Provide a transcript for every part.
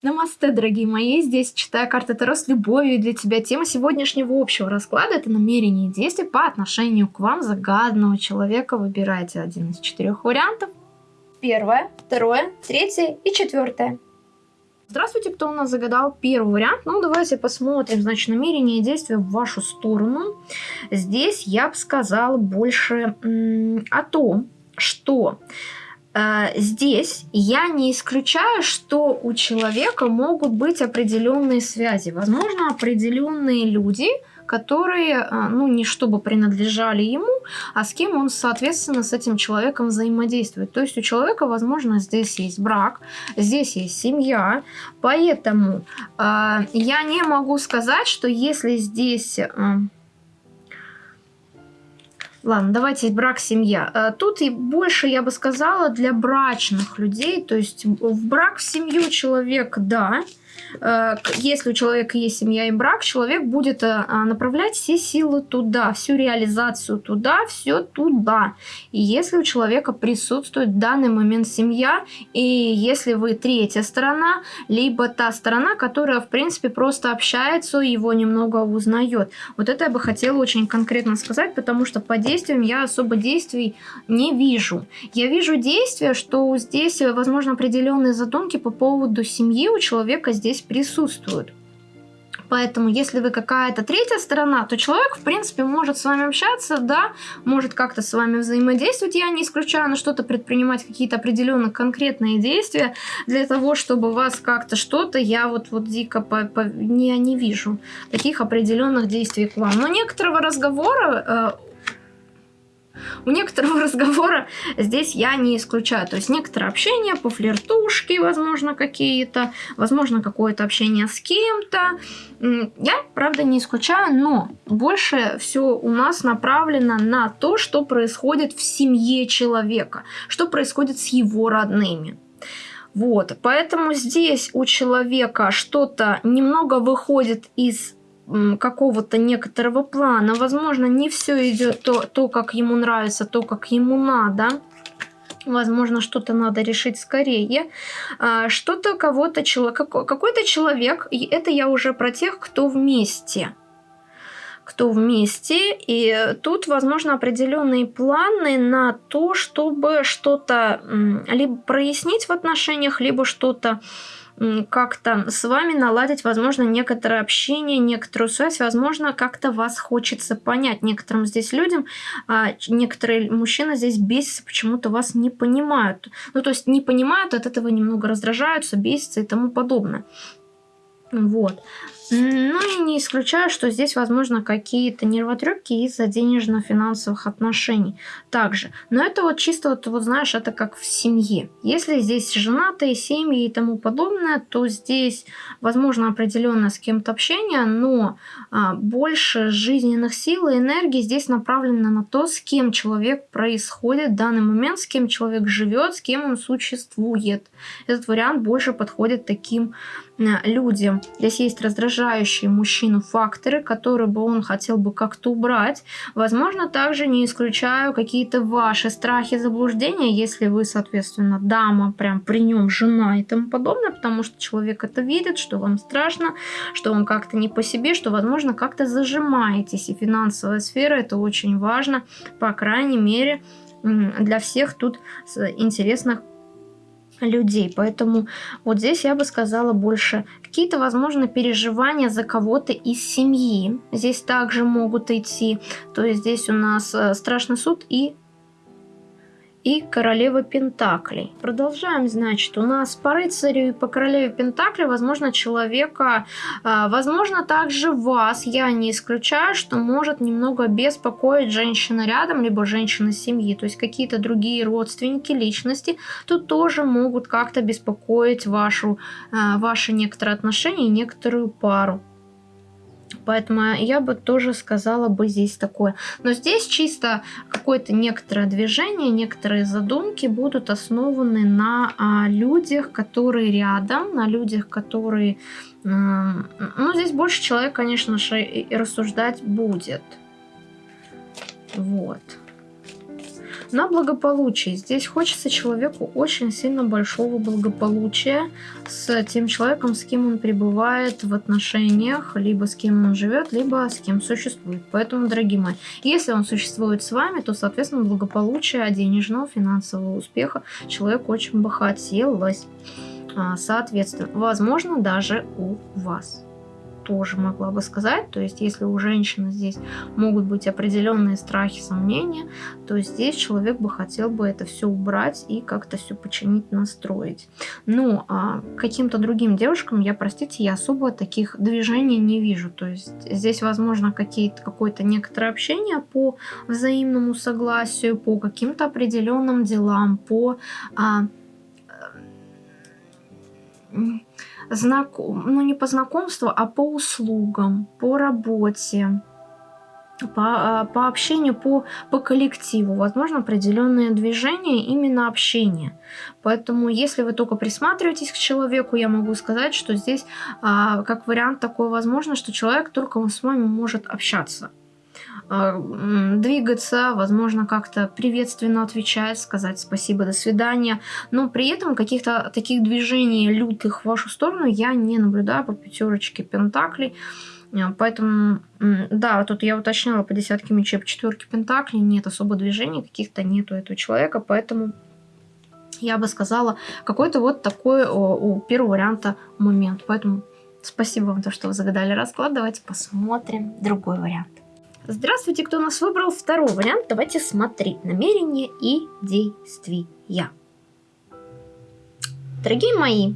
Намасте, дорогие мои! Здесь читаю карты Таро с любовью для тебя. Тема сегодняшнего общего расклада – это намерение и действия по отношению к вам загаданного человека. Выбирайте один из четырех вариантов. Первое, второе, третье и четвертое. Здравствуйте, кто у нас загадал первый вариант. Ну, давайте посмотрим, значит, намерение и действия в вашу сторону. Здесь я бы сказала больше о том, что здесь я не исключаю, что у человека могут быть определенные связи. Возможно, определенные люди, которые, э, ну, не чтобы принадлежали ему, а с кем он, соответственно, с этим человеком взаимодействует. То есть у человека, возможно, здесь есть брак, здесь есть семья, поэтому э, я не могу сказать, что если здесь... Э, Ладно, давайте брак, семья. Э, тут и больше, я бы сказала, для брачных людей. То есть в брак, в семью человек, да, если у человека есть семья и брак, человек будет э, а, направлять все силы туда, всю реализацию туда, все туда. И если у человека присутствует в данный момент семья, и если вы третья сторона, либо та сторона, которая, в принципе, просто общается, его немного узнает. Вот это я бы хотела очень конкретно сказать, потому что по действиям я особо действий не вижу. Я вижу действия, что здесь, возможно, определенные задумки по поводу семьи у человека здесь присутствуют. Поэтому, если вы какая-то третья сторона, то человек, в принципе, может с вами общаться, да, может как-то с вами взаимодействовать. Я не исключаю на что-то предпринимать какие-то определенные конкретные действия для того, чтобы вас как-то что-то, я вот, вот дико по, по, не, не вижу таких определенных действий к вам. Но некоторого разговора э, у некоторого разговора здесь я не исключаю. То есть некоторое общение по флиртушке, возможно, какие-то, возможно, какое-то общение с кем-то. Я, правда, не исключаю, но больше все у нас направлено на то, что происходит в семье человека, что происходит с его родными. Вот, поэтому здесь у человека что-то немного выходит из какого-то некоторого плана. Возможно, не все идет то, то, как ему нравится, то, как ему надо. Возможно, что-то надо решить скорее. А, что-то кого-то, какой-то человек, это я уже про тех, кто вместе кто вместе, и тут, возможно, определенные планы на то, чтобы что-то либо прояснить в отношениях, либо что-то как-то с вами наладить, возможно, некоторое общение, некоторую связь, возможно, как-то вас хочется понять. Некоторым здесь людям, а некоторые мужчины здесь бесятся, почему-то вас не понимают. Ну, то есть не понимают, от этого немного раздражаются, бесятся и тому подобное. Вот. Ну и не исключаю, что здесь, возможно, какие-то нервотрепки из-за денежно-финансовых отношений также. Но это вот чисто, вот, вот знаешь, это как в семье. Если здесь женатые семьи и тому подобное, то здесь, возможно, определенно с кем-то общение, но а, больше жизненных сил и энергии здесь направлено на то, с кем человек происходит в данный момент, с кем человек живет, с кем он существует. Этот вариант больше подходит таким а, людям. Здесь есть раздражение раздражающие мужчину факторы, которые бы он хотел бы как-то убрать. Возможно, также не исключаю какие-то ваши страхи, заблуждения, если вы, соответственно, дама, прям при нем жена и тому подобное, потому что человек это видит, что вам страшно, что он как-то не по себе, что, возможно, как-то зажимаетесь. И финансовая сфера это очень важно, по крайней мере, для всех тут интересных людей. Поэтому вот здесь я бы сказала больше какие-то, возможно, переживания за кого-то из семьи. Здесь также могут идти. То есть здесь у нас э, страшный суд и и королева Пентаклей. Продолжаем, значит, у нас по рыцарю и по королеве Пентаклей, возможно, человека, а, возможно, также вас, я не исключаю, что может немного беспокоить женщина рядом, либо женщина семьи, то есть какие-то другие родственники, личности, тут тоже могут как-то беспокоить вашу, а, ваши некоторые отношения и некоторую пару. Поэтому я бы тоже сказала бы здесь такое. Но здесь чисто какое-то некоторое движение, некоторые задумки будут основаны на а, людях, которые рядом, на людях, которые... А, ну, здесь больше человек, конечно же, рассуждать будет. Вот. На благополучие. Здесь хочется человеку очень сильно большого благополучия с тем человеком, с кем он пребывает в отношениях, либо с кем он живет, либо с кем существует. Поэтому, дорогие мои, если он существует с вами, то, соответственно, благополучия, денежного, финансового успеха человек очень бы хотелось. А, соответственно, возможно, даже у вас тоже могла бы сказать. То есть, если у женщины здесь могут быть определенные страхи, сомнения, то здесь человек бы хотел бы это все убрать и как-то все починить, настроить. Ну, а каким-то другим девушкам я, простите, я особо таких движений не вижу. То есть, здесь, возможно, какое-то некоторое общение по взаимному согласию, по каким-то определенным делам, по... А, знаком, ну не по знакомству, а по услугам, по работе, по, а, по общению, по, по коллективу. Возможно, определенные движения, именно общение. Поэтому, если вы только присматриваетесь к человеку, я могу сказать, что здесь а, как вариант такой возможно, что человек только с вами может общаться. А, двигаться, возможно, как-то приветственно отвечать, сказать спасибо, до свидания. Но при этом каких-то таких движений лютых в вашу сторону я не наблюдаю по пятерочке пентаклей. А, поэтому, да, тут я уточняла по десятке мечей, по четверке пентаклей, нет особо движений, каких-то нету этого человека, поэтому я бы сказала, какой-то вот такой у первого варианта момент. Поэтому спасибо вам, то, что вы загадали расклад. Давайте посмотрим другой вариант. Здравствуйте, кто нас выбрал второй вариант. Давайте смотреть намерения и действия. Дорогие мои,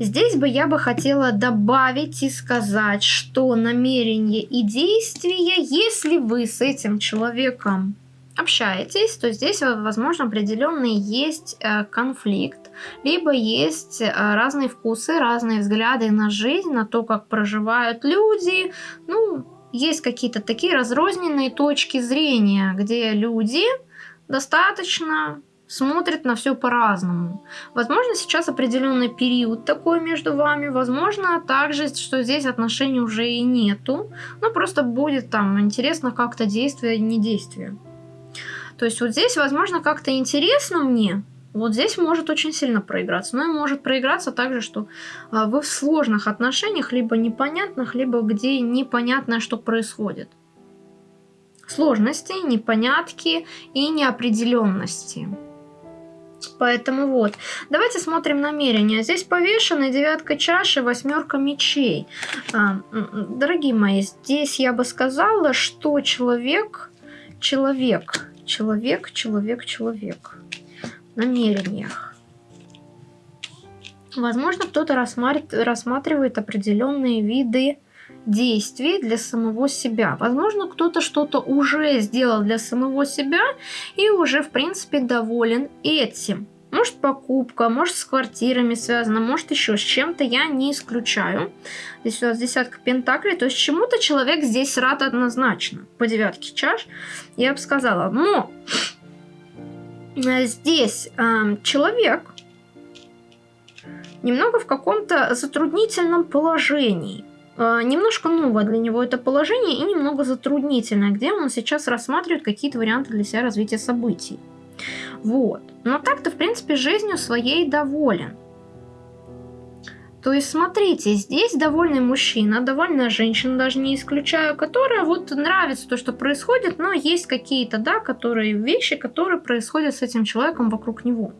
здесь бы я бы хотела добавить и сказать, что намерения и действия, если вы с этим человеком общаетесь, то здесь, возможно, определенный есть э, конфликт, либо есть э, разные вкусы, разные взгляды на жизнь, на то, как проживают люди, ну, есть какие-то такие разрозненные точки зрения, где люди достаточно смотрят на все по-разному. Возможно, сейчас определенный период такой между вами, возможно, также, что здесь отношений уже и нету, но просто будет там интересно как-то действие, не действие. То есть вот здесь, возможно, как-то интересно мне, вот здесь может очень сильно проиграться. Но и может проиграться также, что а, вы в сложных отношениях, либо непонятных, либо где непонятно, что происходит. Сложности, непонятки и неопределенности. Поэтому вот, давайте смотрим намерения. Здесь повешенная девятка чаши, восьмерка мечей. А, дорогие мои, здесь я бы сказала, что человек, человек, человек, человек, человек намерениях. Возможно, кто-то рассматривает определенные виды действий для самого себя. Возможно, кто-то что-то уже сделал для самого себя и уже, в принципе, доволен этим. Может, покупка, может, с квартирами связано, может, еще с чем-то, я не исключаю. Здесь у нас десятка пентаклей, то есть чему-то человек здесь рад однозначно. По девятке чаш я бы сказала. Но здесь э, человек немного в каком-то затруднительном положении. Э, немножко новое для него это положение и немного затруднительное, где он сейчас рассматривает какие-то варианты для себя развития событий. Вот. Но так-то, в принципе, жизнью своей доволен. То есть, смотрите, здесь довольный мужчина, довольная женщина, даже не исключаю, которая вот нравится то, что происходит, но есть какие-то, да, которые вещи, которые происходят с этим человеком вокруг него.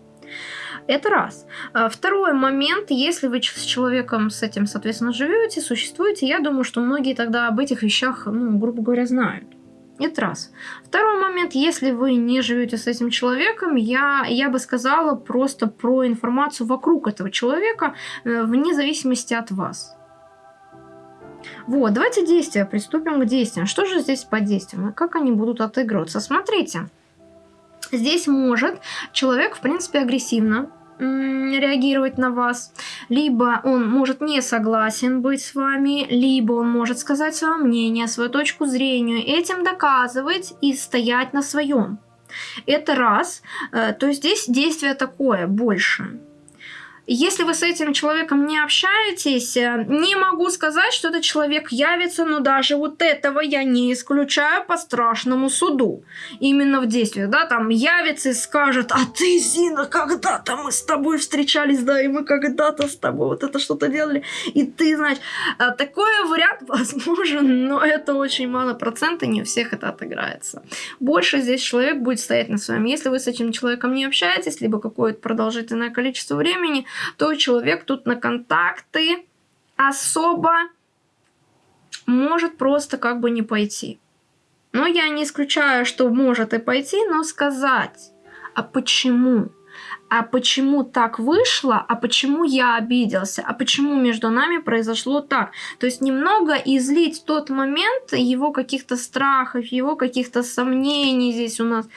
Это раз. А второй момент, если вы с человеком с этим, соответственно, живете, существуете, я думаю, что многие тогда об этих вещах, ну, грубо говоря, знают. Это раз. Второй момент, если вы не живете с этим человеком, я, я бы сказала просто про информацию вокруг этого человека, э, вне зависимости от вас. Вот, давайте действия, приступим к действиям. Что же здесь по действиям и как они будут отыгрываться? Смотрите, здесь может человек, в принципе, агрессивно реагировать на вас, либо он может не согласен быть с вами, либо он может сказать свое мнение, свою точку зрения, этим доказывать и стоять на своем. Это раз. Э, то есть здесь действие такое больше. Если вы с этим человеком не общаетесь, э, не могу сказать, что этот человек явится, но даже вот этого я не исключаю по страшному суду. Именно в действиях, да, там явится и скажет, а ты, Зина, когда-то мы с тобой встречались, да, и мы когда-то с тобой вот это что-то делали, и ты, значит, э, такой вариант возможен, но это очень мало процентов, не у всех это отыграется. Больше здесь человек будет стоять на своем. Если вы с этим человеком не общаетесь, либо какое-то продолжительное количество времени, то человек тут на контакты особо может просто как бы не пойти. Но я не исключаю, что может и пойти, но сказать, а почему? А почему так вышло? А почему я обиделся? А почему между нами произошло так? То есть немного излить тот момент его каких-то страхов, его каких-то сомнений здесь у нас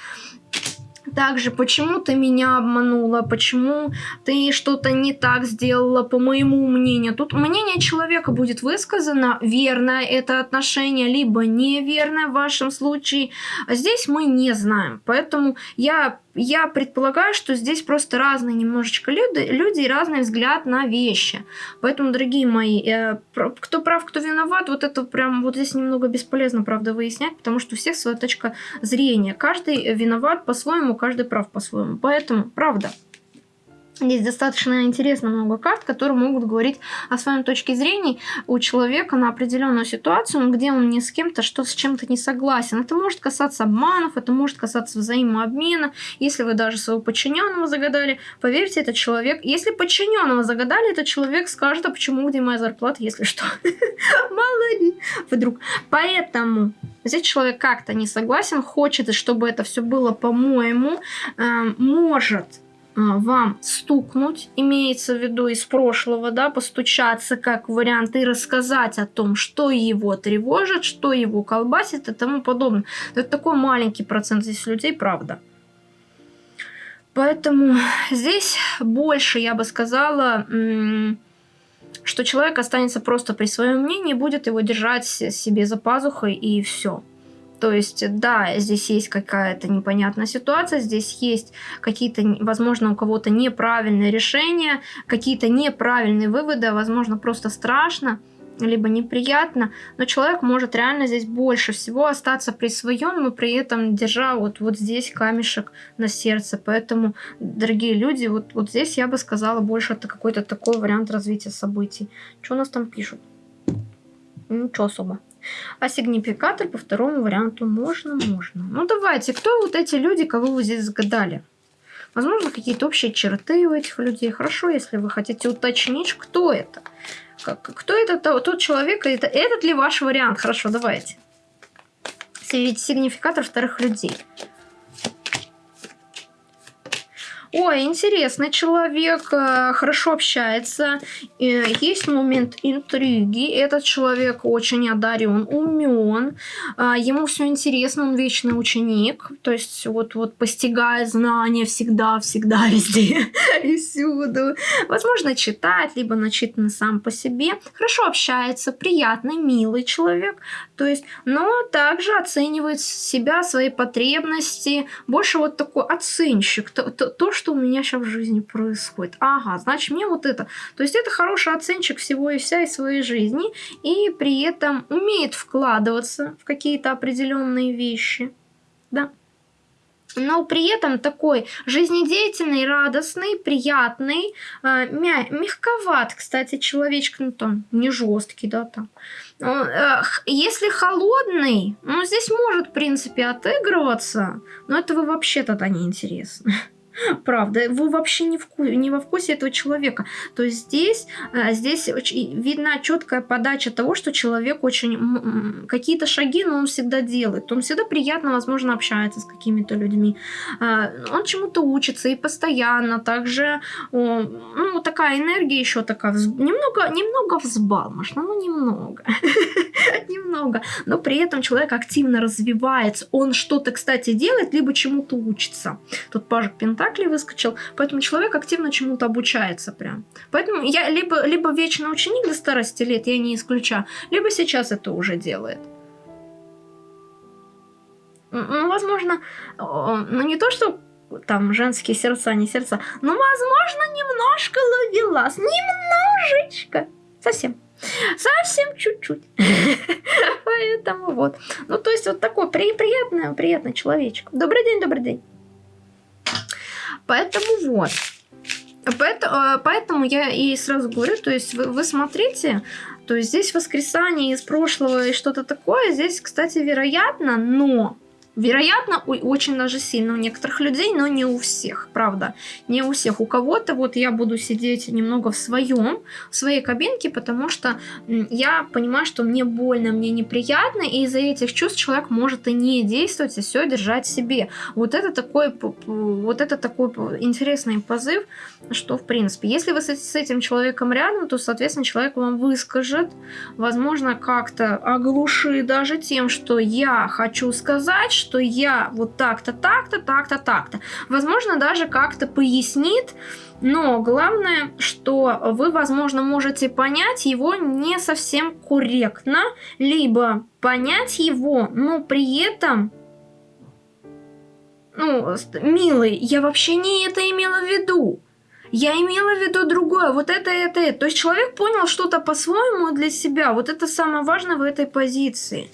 также, почему ты меня обманула, почему ты что-то не так сделала, по моему мнению. Тут мнение человека будет высказано, верное это отношение, либо неверное в вашем случае. А здесь мы не знаем. Поэтому я я предполагаю, что здесь просто разные немножечко люди, люди и разный взгляд на вещи. Поэтому, дорогие мои, э, кто прав, кто виноват, вот это прям вот здесь немного бесполезно, правда, выяснять, потому что у всех своя точка зрения. Каждый виноват по-своему, каждый прав по-своему. Поэтому, правда. Здесь достаточно интересно много карт, которые могут говорить о своем точке зрения у человека на определенную ситуацию, где он не с кем-то, что с чем-то не согласен. Это может касаться обманов, это может касаться взаимообмена. Если вы даже своего подчиненного загадали, поверьте, этот человек... Если подчиненного загадали, этот человек скажет, а почему, где моя зарплата, если что. Мало вдруг. Поэтому здесь человек как-то не согласен, хочет, чтобы это все было по-моему, э, может вам стукнуть, имеется в виду из прошлого, да, постучаться как вариант и рассказать о том, что его тревожит, что его колбасит и тому подобное. Это такой маленький процент здесь людей, правда. Поэтому здесь больше, я бы сказала, что человек останется просто при своем мнении, будет его держать себе за пазухой и все. То есть, да, здесь есть какая-то непонятная ситуация, здесь есть какие-то, возможно, у кого-то неправильные решения, какие-то неправильные выводы, а, возможно, просто страшно либо неприятно, но человек может реально здесь больше всего остаться при своем, но при этом держа вот, вот здесь камешек на сердце. Поэтому, дорогие люди, вот, вот здесь я бы сказала больше это какой-то такой вариант развития событий. Что у нас там пишут? Ничего особо. А сигнификатор по второму варианту можно, можно. Ну давайте, кто вот эти люди, кого вы здесь загадали? Возможно, какие-то общие черты у этих людей. Хорошо, если вы хотите уточнить, кто это. Как, кто это тот человек, это, этот ли ваш вариант? Хорошо, давайте. Сигнификатор вторых людей. Ой, интересный человек, э, хорошо общается, есть момент интриги, этот человек очень одарен, умен, а, ему все интересно, он вечный ученик, то есть вот, вот постигает знания всегда, всегда, везде и всюду. Возможно, читает, либо начитан сам по себе, хорошо общается, приятный, милый человек, то есть, но также оценивает себя, свои потребности, больше вот такой оценщик, то, то, то что у меня сейчас в жизни происходит. Ага, значит, мне вот это. То есть это хороший оценщик всего и вся из своей жизни, и при этом умеет вкладываться в какие-то определенные вещи. Да но при этом такой жизнедеятельный, радостный, приятный, э, мя мягковат, кстати, человечек, ну там, не жесткий, да, там. Э, если холодный, ну, здесь может, в принципе, отыгрываться, но этого вообще тогда не интересно. Правда, вы вообще не, вку не во вкусе этого человека. То есть здесь, э, здесь видна четкая подача того, что человек очень... Какие-то шаги, но он всегда делает. Он всегда приятно, возможно, общается с какими-то людьми. Э, он чему-то учится и постоянно. Также, ну, такая энергия еще такая, немного, немного взбалмошна, ну, немного. немного. Но при этом человек активно развивается. Он что-то, кстати, делает, либо чему-то учится. Тут пажик Пентаклей Пентаклей выскочил, поэтому человек активно чему-то обучается прям. Поэтому я либо, либо вечный ученик до старости лет, я не исключаю, либо сейчас это уже делает. Ну, возможно, ну не то, что там женские сердца, не сердца. Ну, возможно, немножко ловелас. Немножечко. Совсем. Совсем чуть-чуть. Поэтому вот. Ну, то есть вот такой при, приятный, приятный человечек. Добрый день, добрый день. Поэтому вот. Поэтому, э, поэтому я и сразу говорю, то есть вы, вы смотрите, то есть здесь воскресание из прошлого и что-то такое, здесь, кстати, вероятно, но Вероятно, очень даже сильно у некоторых людей, но не у всех, правда. Не у всех. У кого-то вот я буду сидеть немного в своем, в своей кабинке, потому что я понимаю, что мне больно, мне неприятно, и из-за этих чувств человек может и не действовать, и все держать себе. Вот это такой, вот это такой интересный позыв, что в принципе, если вы с этим человеком рядом, то, соответственно, человек вам выскажет, возможно, как-то оглушит даже тем, что я хочу сказать, что я вот так-то, так-то, так-то, так-то. Возможно, даже как-то пояснит, но главное, что вы, возможно, можете понять его не совсем корректно, либо понять его, но при этом ну, милый, я вообще не это имела в виду. Я имела в виду другое, вот это, это, это. То есть человек понял что-то по-своему для себя. Вот это самое важное в этой позиции.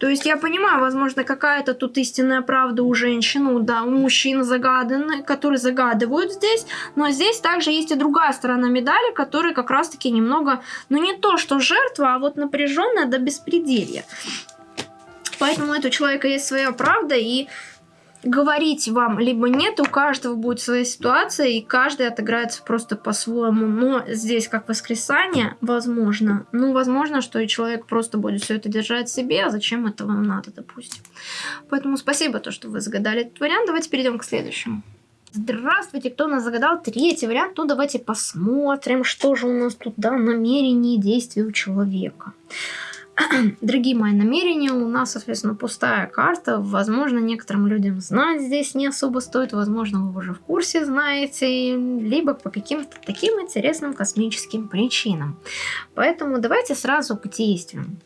То есть я понимаю, возможно, какая-то тут истинная правда у женщин, ну да, у мужчин загаданные, которые загадывают здесь, но здесь также есть и другая сторона медали, которая как раз-таки немного, ну не то, что жертва, а вот напряженная до беспределья. Поэтому у этого человека есть своя правда, и говорить вам либо нет, у каждого будет своя ситуация, и каждый отыграется просто по-своему. Но здесь как воскресание, возможно, ну, возможно, что и человек просто будет все это держать себе, а зачем это вам надо, допустим. Поэтому спасибо, то, что вы загадали этот вариант. Давайте перейдем к следующему. Здравствуйте, кто нас загадал третий вариант? Ну, давайте посмотрим, что же у нас тут, да, намерение и действия у человека. Дорогие мои намерения, у нас, соответственно, пустая карта. Возможно, некоторым людям знать здесь не особо стоит. Возможно, вы уже в курсе знаете. Либо по каким-то таким интересным космическим причинам. Поэтому давайте сразу к действиям.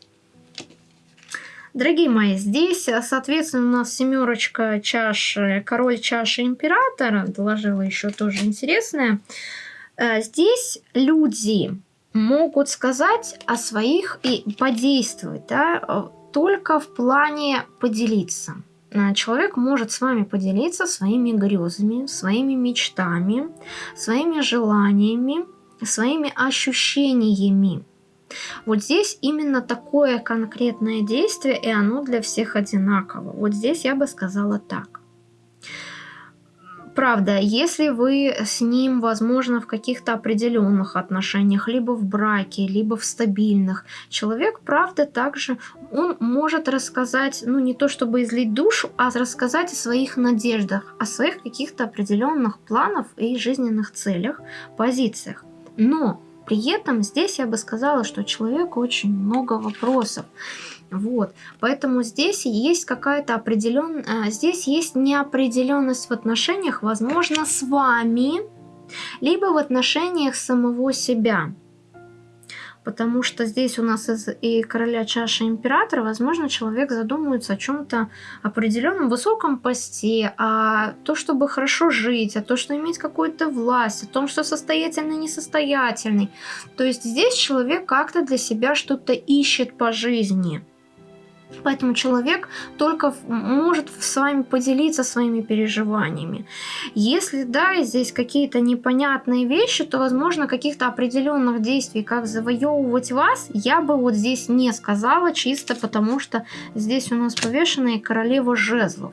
Дорогие мои, здесь, соответственно, у нас семерочка чаш, король чаши императора. Доложила еще тоже интересное. Э, здесь люди могут сказать о своих и подействовать, да, э, только в плане поделиться. Э, человек может с вами поделиться своими грезами, своими мечтами, своими желаниями, своими ощущениями. Вот здесь именно такое конкретное действие, и оно для всех одинаково. Вот здесь я бы сказала так. Правда, если вы с ним, возможно, в каких-то определенных отношениях, либо в браке, либо в стабильных, человек, правда, также он может рассказать, ну не то чтобы излить душу, а рассказать о своих надеждах, о своих каких-то определенных планах и жизненных целях, позициях. Но при этом здесь я бы сказала, что человеку очень много вопросов. Вот, поэтому здесь есть какая-то определенная, здесь есть неопределенность в отношениях, возможно, с вами, либо в отношениях самого себя. Потому что здесь у нас из и короля чаши императора, возможно, человек задумывается о чем-то определенном высоком посте, а то, чтобы хорошо жить, а то, что иметь какую-то власть, о том, что состоятельный, несостоятельный. То есть здесь человек как-то для себя что-то ищет по жизни. Поэтому человек только может с вами поделиться своими переживаниями. Если да, здесь какие-то непонятные вещи, то возможно каких-то определенных действий, как завоевывать вас, я бы вот здесь не сказала, чисто потому что здесь у нас повешенная королева жезлов.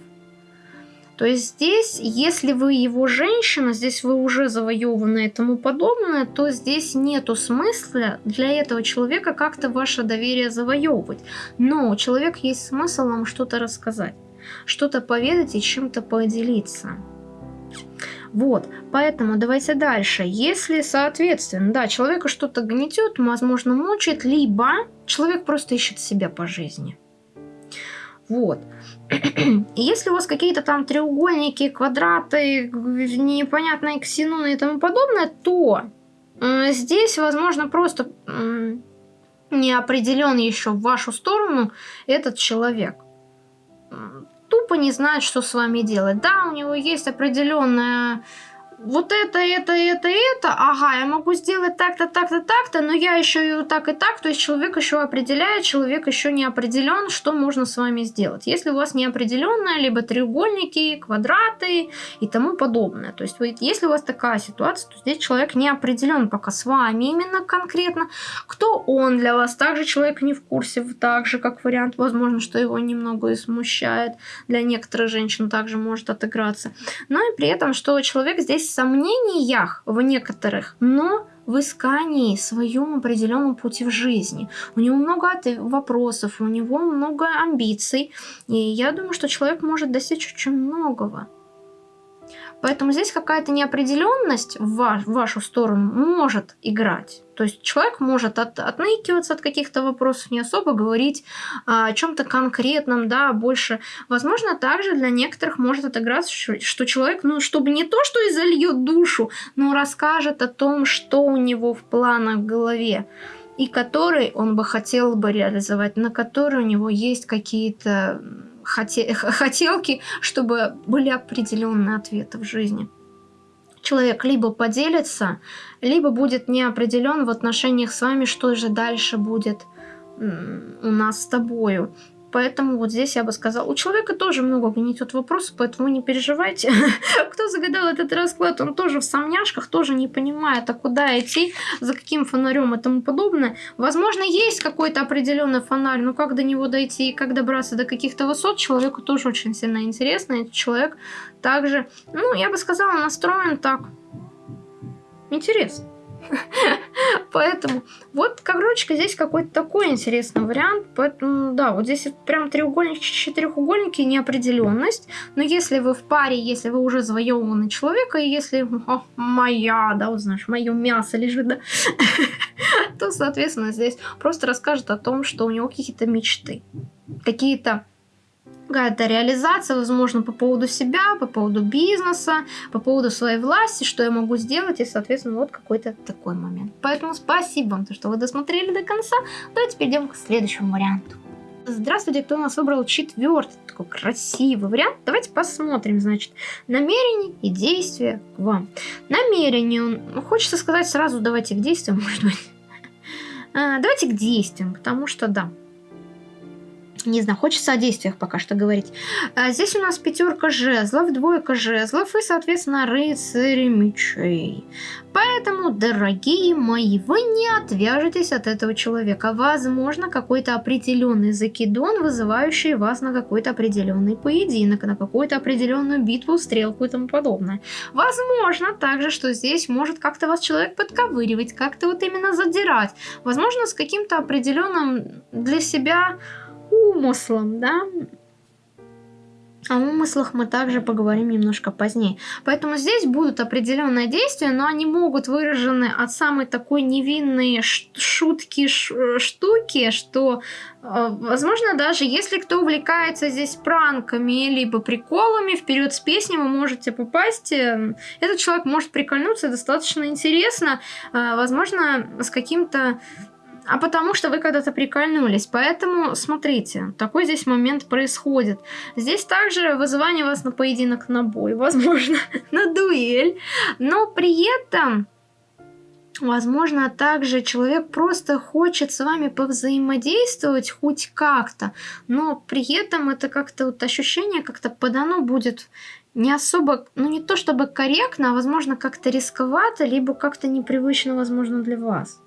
То есть здесь, если вы его женщина, здесь вы уже завоеваны и тому подобное, то здесь нету смысла для этого человека как-то ваше доверие завоевывать. Но у человека есть смысл вам что-то рассказать, что-то поведать и чем-то поделиться. Вот, поэтому давайте дальше. Если, соответственно, да, человека что-то гнетет, возможно, мучает, либо человек просто ищет себя по жизни. Вот. Если у вас какие-то там треугольники, квадраты, непонятные ксеноны и тому подобное, то здесь, возможно, просто не определен еще в вашу сторону этот человек. Тупо не знает, что с вами делать. Да, у него есть определенная вот это, это, это, это, ага, я могу сделать так-то, так-то, так-то, но я еще и так и так, то есть человек еще определяет, человек еще не определен, что можно с вами сделать. Если у вас неопределенное, либо треугольники, квадраты и тому подобное. То есть если у вас такая ситуация, то здесь человек не определен пока с вами именно конкретно, кто он для вас. Также человек не в курсе, так же как вариант, возможно, что его немного и смущает. Для некоторых женщин также может отыграться. Но и при этом, что человек здесь сомнениях в некоторых, но в искании своем определенном пути в жизни. У него много вопросов, у него много амбиций, и я думаю, что человек может достичь очень многого. Поэтому здесь какая-то неопределенность в, ваш, в вашу сторону может играть. То есть человек может от, отныкиваться от каких-то вопросов, не особо говорить а, о чем-то конкретном, да, больше. Возможно, также для некоторых может отыграться, что, человек, ну, чтобы не то, что и зальет душу, но расскажет о том, что у него в планах в голове и который он бы хотел бы реализовать, на который у него есть какие-то хотелки, чтобы были определенные ответы в жизни. Человек либо поделится, либо будет неопределен в отношениях с вами, что же дальше будет у нас с тобою. Поэтому вот здесь я бы сказала, у человека тоже много гнетет вопросов, поэтому не переживайте. Кто загадал этот расклад, он тоже в сомняшках, тоже не понимает, а куда идти, за каким фонарем и тому подобное. Возможно, есть какой-то определенный фонарь, но как до него дойти и как добраться до каких-то высот, человеку тоже очень сильно интересно. И человек также, ну, я бы сказала, настроен так. Интересно. Поэтому вот, короче, здесь какой-то такой интересный вариант. Поэтому, да, вот здесь прям треугольники, четырехугольники, неопределенность. Но если вы в паре, если вы уже завоеванный человек, и если о, моя, да, вот знаешь, мое мясо лежит, да, то, соответственно, здесь просто расскажет о том, что у него какие-то мечты, какие-то какая-то реализация, возможно, по поводу себя, по поводу бизнеса, по поводу своей власти, что я могу сделать, и, соответственно, вот какой-то такой момент. Поэтому спасибо вам, что вы досмотрели до конца. Давайте перейдем к следующему варианту. Здравствуйте, кто у нас выбрал четвертый, такой красивый вариант. Давайте посмотрим, значит, намерение и действие к вам. Намерение, ну, хочется сказать сразу, давайте к действиям, может быть. А, давайте к действиям, потому что, да, не знаю, хочется о действиях пока что говорить. А здесь у нас пятерка жезлов, двойка жезлов и, соответственно, рыцари мечей. Поэтому, дорогие мои, вы не отвяжетесь от этого человека. Возможно, какой-то определенный закидон, вызывающий вас на какой-то определенный поединок, на какую-то определенную битву, стрелку и тому подобное. Возможно также, что здесь может как-то вас человек подковыривать, как-то вот именно задирать. Возможно, с каким-то определенным для себя умыслом, да. О умыслах мы также поговорим немножко позднее. Поэтому здесь будут определенные действия, но они могут выражены от самой такой невинной шутки, штуки, что, э, возможно, даже если кто увлекается здесь пранками, либо приколами, вперед с песней вы можете попасть. Э, этот человек может прикольнуться достаточно интересно, э, возможно, с каким-то а потому что вы когда-то прикольнулись. Поэтому, смотрите, такой здесь момент происходит. Здесь также вызывание вас на поединок на бой, возможно, на дуэль. Но при этом... Возможно, также человек просто хочет с вами повзаимодействовать хоть как-то, но при этом это как-то вот ощущение как-то подано будет не особо, ну не то чтобы корректно, а возможно как-то рисковато, либо как-то непривычно, возможно, для вас.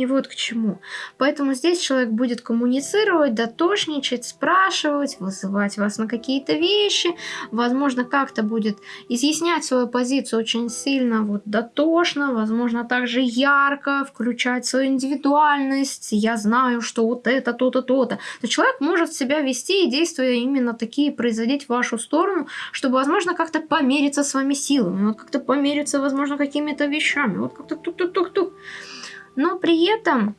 И вот к чему. Поэтому здесь человек будет коммуницировать, дотошничать, спрашивать, вызывать вас на какие-то вещи. Возможно, как-то будет изъяснять свою позицию очень сильно, вот дотошно, возможно, также ярко, включать свою индивидуальность. Я знаю, что вот это, то-то, то-то. То человек может себя вести и действия именно такие производить в вашу сторону, чтобы, возможно, как-то помериться с вами силами, вот как-то помериться, возможно, какими-то вещами, вот как-то тук-тук-тук-тук. Но при этом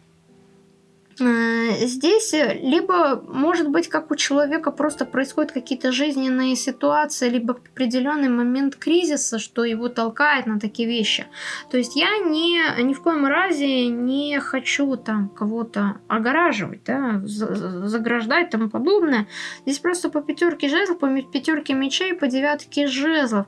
здесь э, либо, может быть, как у человека просто происходят какие-то жизненные ситуации, либо определенный момент кризиса, что его толкает на такие вещи. То есть я не, ни в коем разе не хочу там кого-то огораживать, да, заграждать и тому подобное. Здесь просто по пятерке жезлов, по пятерке мечей, по девятке жезлов.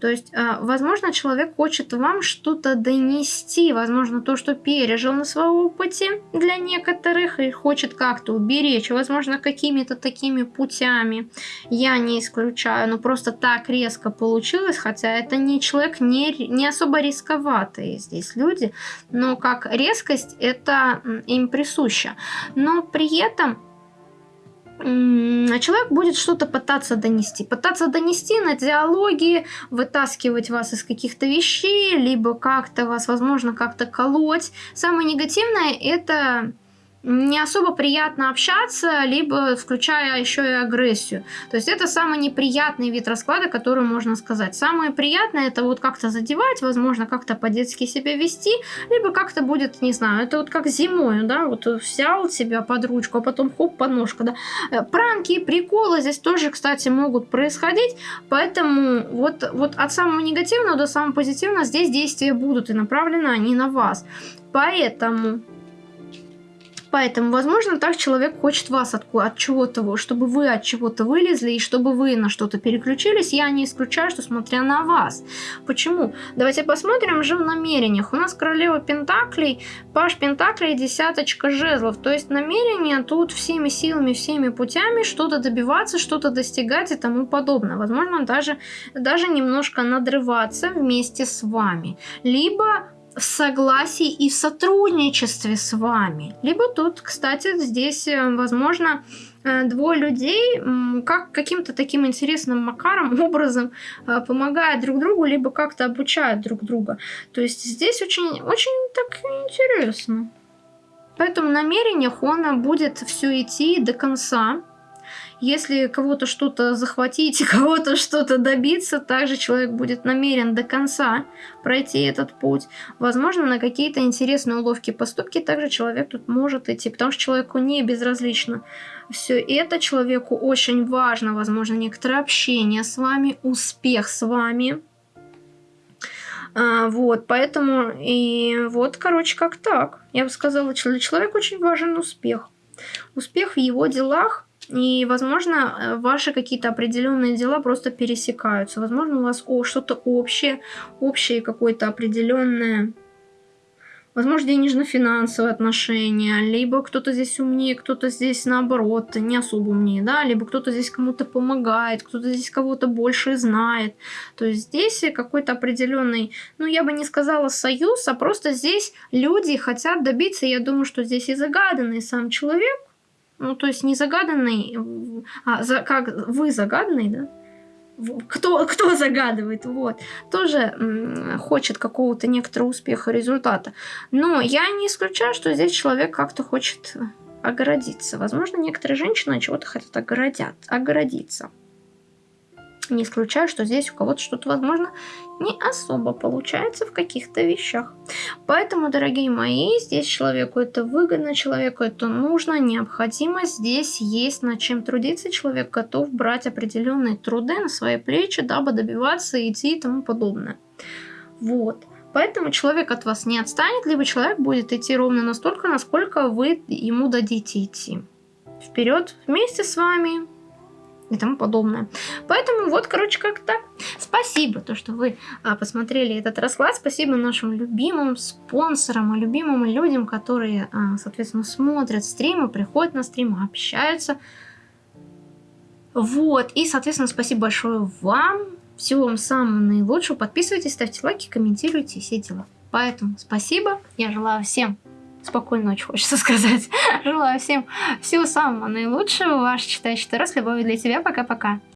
То есть, э, возможно, человек хочет вам что-то донести, возможно, то, что пережил на своем опыте для некоторых, во-вторых, их хочет как-то уберечь, возможно, какими-то такими путями. Я не исключаю, но просто так резко получилось, хотя это не человек не, не особо рисковатые здесь люди, но как резкость это им присуща. Но при этом человек будет что-то пытаться донести. Пытаться донести на диалоги, вытаскивать вас из каких-то вещей, либо как-то вас, возможно, как-то колоть. Самое негативное это не особо приятно общаться, либо включая еще и агрессию. То есть это самый неприятный вид расклада, который можно сказать. Самое приятное это вот как-то задевать, возможно, как-то по-детски себя вести, либо как-то будет, не знаю, это вот как зимой, да, вот взял себя под ручку, а потом хоп, подножка, да. Э, пранки, приколы здесь тоже, кстати, могут происходить, поэтому вот, вот от самого негативного до самого позитивного здесь действия будут и направлены они на вас. Поэтому Поэтому, возможно, так человек хочет вас от, от чего-то, чтобы вы от чего-то вылезли и чтобы вы на что-то переключились. Я не исключаю, что смотря на вас. Почему? Давайте посмотрим же в намерениях. У нас королева Пентаклей, Паш Пентаклей, десяточка жезлов. То есть намерение тут всеми силами, всеми путями что-то добиваться, что-то достигать и тому подобное. Возможно, даже, даже немножко надрываться вместе с вами. Либо в согласии и в сотрудничестве с вами. Либо тут, кстати, здесь, э, возможно, э, двое людей как каким-то таким интересным макаром, образом э, помогают друг другу, либо как-то обучают друг друга. То есть здесь очень, очень так интересно. Поэтому намерениях он будет все идти до конца. Если кого-то что-то захватить, кого-то что-то добиться, также человек будет намерен до конца пройти этот путь. Возможно, на какие-то интересные уловки поступки также человек тут может идти, потому что человеку не безразлично все это. Человеку очень важно, возможно, некоторое общение с вами, успех с вами. А, вот, поэтому и вот, короче, как так. Я бы сказала, для человека очень важен успех. Успех в его делах, и, возможно, э, ваши какие-то определенные дела просто пересекаются. Возможно, у вас что-то общее, общее какое-то определенное, возможно, денежно-финансовые отношения, либо кто-то здесь умнее, кто-то здесь наоборот не особо умнее, да, либо кто-то здесь кому-то помогает, кто-то здесь кого-то больше знает. То есть здесь какой-то определенный, ну, я бы не сказала союз, а просто здесь люди хотят добиться, я думаю, что здесь и загаданный сам человек, ну, то есть не загаданный, а за, как вы загаданный, да? Кто, кто загадывает, вот, тоже хочет какого-то некоторого успеха, результата. Но я не исключаю, что здесь человек как-то хочет огородиться. Возможно, некоторые женщины чего-то хотят огородят, огородиться. Не исключаю, что здесь у кого-то что-то, возможно, не особо получается в каких-то вещах. Поэтому, дорогие мои, здесь человеку это выгодно, человеку это нужно, необходимо. Здесь есть над чем трудиться. Человек готов брать определенные труды на свои плечи, дабы добиваться, идти и тому подобное. Вот. Поэтому человек от вас не отстанет, либо человек будет идти ровно настолько, насколько вы ему дадите идти. Вперед вместе с вами, и тому подобное. Поэтому вот, короче, как так. Спасибо, то, что вы а, посмотрели этот расклад. Спасибо нашим любимым спонсорам и любимым людям, которые, а, соответственно, смотрят стримы, приходят на стримы, общаются. Вот, и, соответственно, спасибо большое вам. Всего вам самого наилучшего. Подписывайтесь, ставьте лайки, комментируйте, все дела. Поэтому спасибо. Я желаю всем спокойной ночи, хочется сказать. Желаю всем всего самого наилучшего. Ваш читающий Таро с для тебя. Пока-пока.